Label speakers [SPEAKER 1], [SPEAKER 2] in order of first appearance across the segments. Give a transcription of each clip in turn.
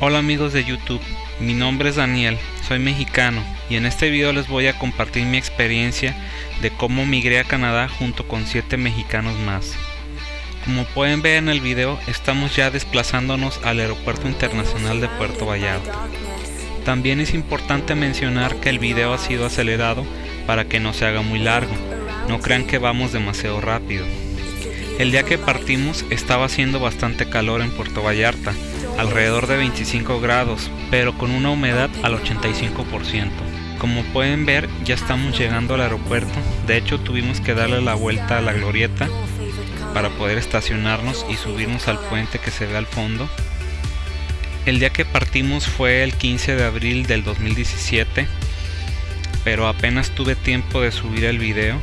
[SPEAKER 1] Hola amigos de YouTube, mi nombre es Daniel, soy mexicano y en este video les voy a compartir mi experiencia de cómo migré a Canadá junto con 7 mexicanos más. Como pueden ver en el video, estamos ya desplazándonos al Aeropuerto Internacional de Puerto Vallarta. También es importante mencionar que el video ha sido acelerado para que no se haga muy largo, no crean que vamos demasiado rápido. El día que partimos estaba haciendo bastante calor en Puerto Vallarta, alrededor de 25 grados, pero con una humedad al 85%. Como pueden ver, ya estamos llegando al aeropuerto, de hecho tuvimos que darle la vuelta a la glorieta para poder estacionarnos y subirnos al puente que se ve al fondo. El día que partimos fue el 15 de abril del 2017, pero apenas tuve tiempo de subir el video.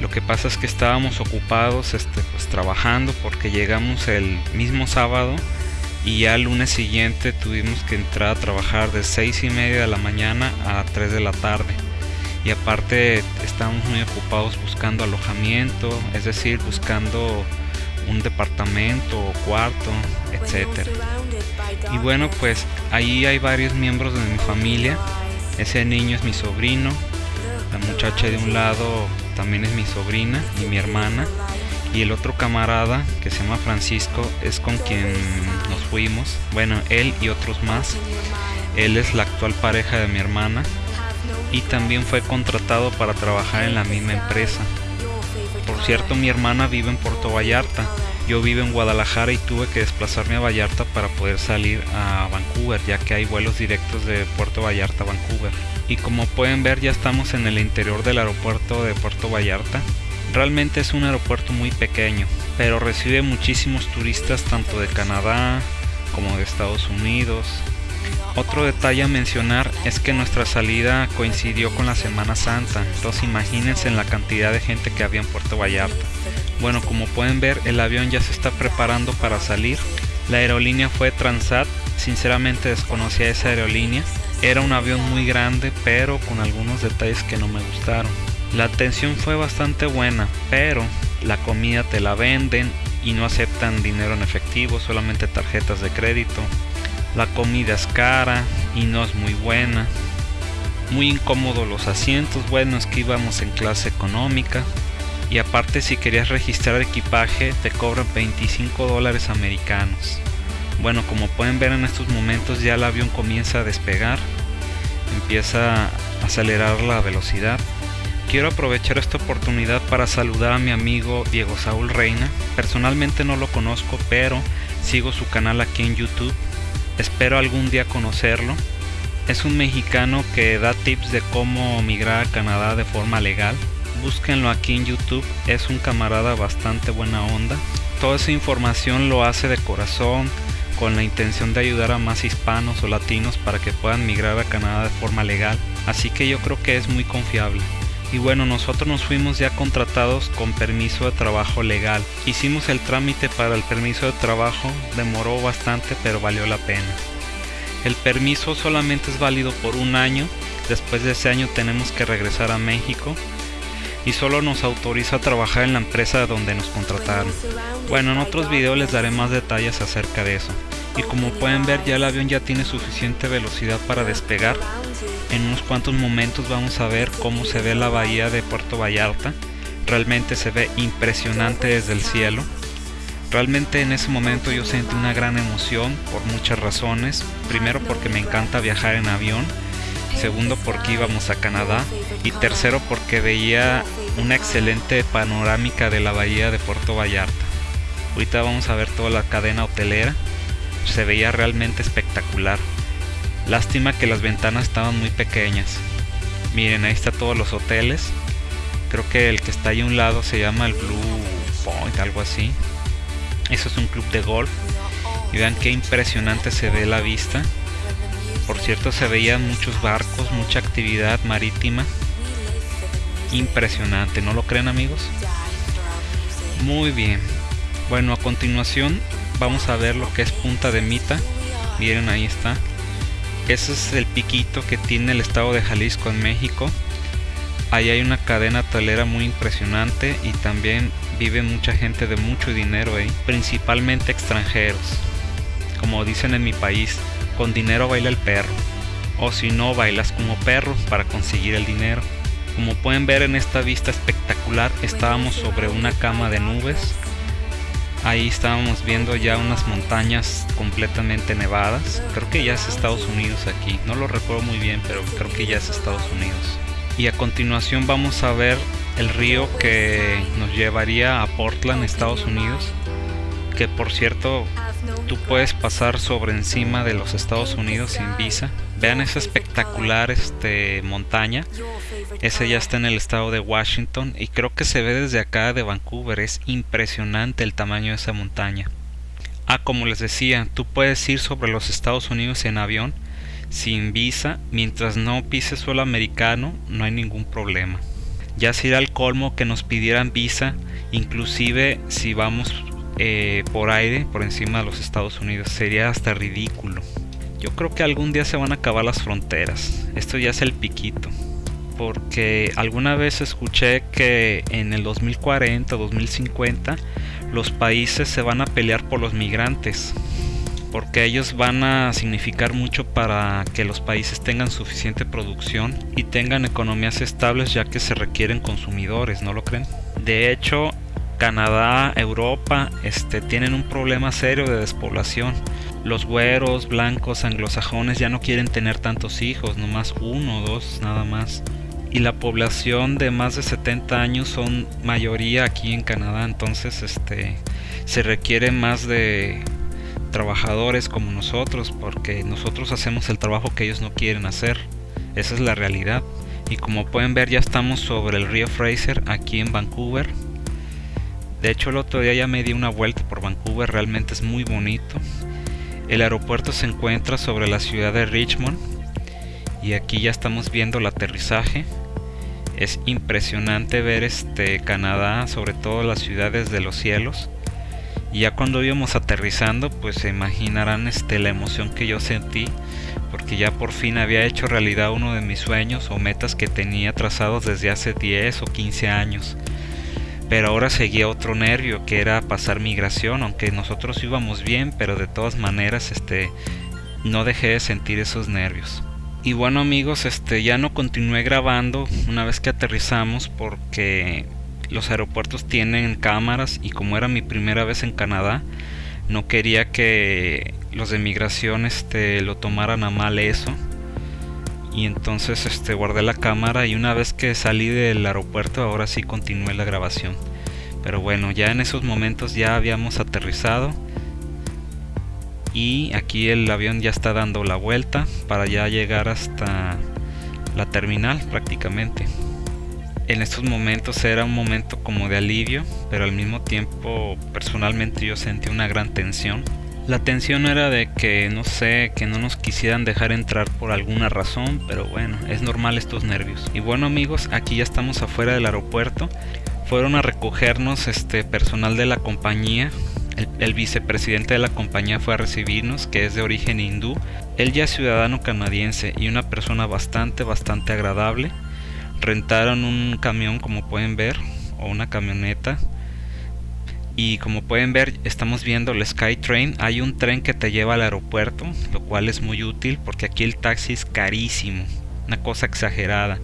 [SPEAKER 1] Lo que pasa es que estábamos ocupados este, pues, trabajando porque llegamos el mismo sábado y ya el lunes siguiente tuvimos que entrar a trabajar de 6 y media de la mañana a 3 de la tarde. Y aparte estábamos muy ocupados buscando alojamiento es decir buscando un departamento o cuarto etcétera. Y bueno pues ahí hay varios miembros de mi familia. Ese niño es mi sobrino la muchacha de un lado también es mi sobrina y mi hermana y el otro camarada que se llama Francisco es con quien nos fuimos. Bueno él y otros más. Él es la actual pareja de mi hermana y también fue contratado para trabajar en la misma empresa. Por cierto mi hermana vive en Puerto Vallarta. Yo vivo en Guadalajara y tuve que desplazarme a Vallarta para poder salir a Vancouver ya que hay vuelos directos de Puerto Vallarta a Vancouver. Y como pueden ver ya estamos en el interior del aeropuerto de Puerto Vallarta Realmente es un aeropuerto muy pequeño, pero recibe muchísimos turistas tanto de Canadá como de Estados Unidos. Otro detalle a mencionar es que nuestra salida coincidió con la Semana Santa, entonces imagínense en la cantidad de gente que había en Puerto Vallarta. Bueno, como pueden ver, el avión ya se está preparando para salir. La aerolínea fue Transat, sinceramente desconocía esa aerolínea. Era un avión muy grande, pero con algunos detalles que no me gustaron. La atención fue bastante buena, pero la comida te la venden y no aceptan dinero en efectivo, solamente tarjetas de crédito. La comida es cara y no es muy buena. Muy incómodos los asientos, bueno es que íbamos en clase económica. Y aparte si querías registrar equipaje te cobran 25 dólares americanos. Bueno, como pueden ver en estos momentos ya el avión comienza a despegar. Empieza a acelerar la velocidad quiero aprovechar esta oportunidad para saludar a mi amigo Diego Saúl Reina. Personalmente no lo conozco, pero sigo su canal aquí en YouTube. Espero algún día conocerlo. Es un mexicano que da tips de cómo migrar a Canadá de forma legal. Búsquenlo aquí en YouTube, es un camarada bastante buena onda. Toda esa información lo hace de corazón, con la intención de ayudar a más hispanos o latinos para que puedan migrar a Canadá de forma legal. Así que yo creo que es muy confiable y bueno nosotros nos fuimos ya contratados con permiso de trabajo legal. Hicimos el trámite para el permiso de trabajo demoró bastante pero valió la pena. El permiso solamente es válido por un año después de ese año tenemos que regresar a México y solo nos autoriza a trabajar en la empresa donde nos contrataron. Bueno en otros videos les daré más detalles acerca de eso. Y como pueden ver ya el avión ya tiene suficiente velocidad para despegar en unos cuantos momentos vamos a ver cómo se ve la bahía de Puerto Vallarta. Realmente se ve impresionante desde el cielo. Realmente en ese momento yo sentí una gran emoción por muchas razones. Primero porque me encanta viajar en avión. Segundo porque íbamos a Canadá. Y tercero porque veía una excelente panorámica de la bahía de Puerto Vallarta. Ahorita vamos a ver toda la cadena hotelera. Se veía realmente espectacular. Lástima que las ventanas estaban muy pequeñas. Miren, ahí está todos los hoteles. Creo que el que está ahí a un lado se llama el Blue Point, algo así. Eso es un club de golf. Y vean qué impresionante se ve la vista. Por cierto, se veían muchos barcos, mucha actividad marítima. Impresionante, ¿no lo creen amigos? Muy bien. Bueno, a continuación vamos a ver lo que es Punta de Mita. Miren, ahí está. Ese es el piquito que tiene el estado de Jalisco en México. Ahí hay una cadena hotelera muy impresionante y también vive mucha gente de mucho dinero ahí, principalmente extranjeros. como dicen en mi país, con dinero baila el perro, o si no, bailas como perro para conseguir el dinero. Como pueden ver en esta vista espectacular, estábamos sobre una cama de nubes. Ahí estábamos viendo ya unas montañas completamente nevadas. Creo que ya es Estados Unidos aquí. No lo recuerdo muy bien, pero creo que ya es Estados Unidos. Y a continuación vamos a ver el río que nos llevaría a Portland, Estados Unidos. Que por cierto, tú puedes pasar sobre encima de los Estados Unidos sin visa. Vean esa espectacular este, montaña. Ese ya está en el estado de Washington y creo que se ve desde acá de Vancouver. Es impresionante el tamaño de esa montaña. Ah, como les decía, tú puedes ir sobre los Estados Unidos en avión sin visa. Mientras no pises suelo americano, no hay ningún problema. Ya sería el colmo que nos pidieran visa, inclusive si vamos eh, por aire por encima de los Estados Unidos. Sería hasta ridículo. Yo creo que algún día se van a acabar las fronteras. Esto ya es el piquito. Porque alguna vez escuché que en el 2040 2050 los países se van a pelear por los migrantes. Porque ellos van a significar mucho para que los países tengan suficiente producción y tengan economías estables ya que se requieren consumidores, ¿no lo creen? De hecho, Canadá, Europa, este, tienen un problema serio de despoblación los güeros, blancos, anglosajones ya no quieren tener tantos hijos, nomás uno o dos nada más. Y la población de más de 70 años son mayoría aquí en Canadá, entonces este se requiere más de trabajadores como nosotros porque nosotros hacemos el trabajo que ellos no quieren hacer. Esa es la realidad. Y como pueden ver ya estamos sobre el río Fraser aquí en Vancouver. De hecho el otro día ya me di una vuelta por Vancouver, realmente es muy bonito. El aeropuerto se encuentra sobre la ciudad de Richmond y aquí ya estamos viendo el aterrizaje. Es impresionante ver este Canadá, sobre todo las ciudades de los cielos. Y ya cuando íbamos aterrizando, pues se imaginarán este, la emoción que yo sentí, porque ya por fin había hecho realidad uno de mis sueños o metas que tenía trazados desde hace 10 o 15 años pero ahora seguía otro nervio que era pasar migración, aunque nosotros íbamos bien, pero de todas maneras este no dejé de sentir esos nervios. Y bueno amigos, este ya no continué grabando una vez que aterrizamos porque los aeropuertos tienen cámaras y como era mi primera vez en Canadá, no quería que los de migración este lo tomaran a mal eso y entonces este guardé la cámara y una vez que salí del aeropuerto ahora sí continué la grabación. Pero bueno ya en esos momentos ya habíamos aterrizado y aquí el avión ya está dando la vuelta para ya llegar hasta la terminal prácticamente. En estos momentos era un momento como de alivio pero al mismo tiempo personalmente yo sentí una gran tensión la tensión era de que, no sé, que no nos quisieran dejar entrar por alguna razón, pero bueno, es normal estos nervios. Y bueno amigos, aquí ya estamos afuera del aeropuerto. Fueron a recogernos este personal de la compañía. El, el vicepresidente de la compañía fue a recibirnos, que es de origen hindú. Él ya es ciudadano canadiense y una persona bastante, bastante agradable. Rentaron un camión, como pueden ver, o una camioneta y como pueden ver estamos viendo el Skytrain. Hay un tren que te lleva al aeropuerto lo cual es muy útil porque aquí el taxi es carísimo una cosa exagerada.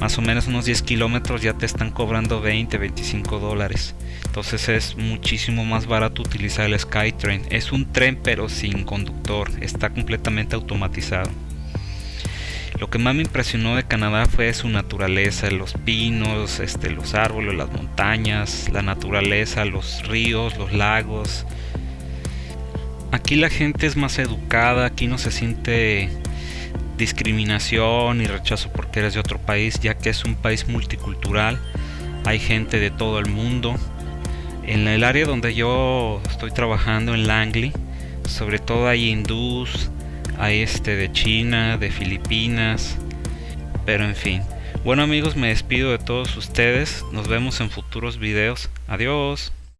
[SPEAKER 1] Más o menos unos 10 kilómetros ya te están cobrando 20 25 dólares. Entonces es muchísimo más barato utilizar el Skytrain. Es un tren pero sin conductor está completamente automatizado lo que más me impresionó de Canadá fue su naturaleza, los pinos, este, los árboles, las montañas, la naturaleza, los ríos, los lagos. Aquí la gente es más educada, aquí no se siente discriminación y rechazo porque eres de otro país, ya que es un país multicultural, hay gente de todo el mundo. En el área donde yo estoy trabajando, en Langley, sobre todo hay hindús, hay este de China, de Filipinas, pero en fin. Bueno amigos, me despido de todos ustedes, nos vemos en futuros videos, adiós.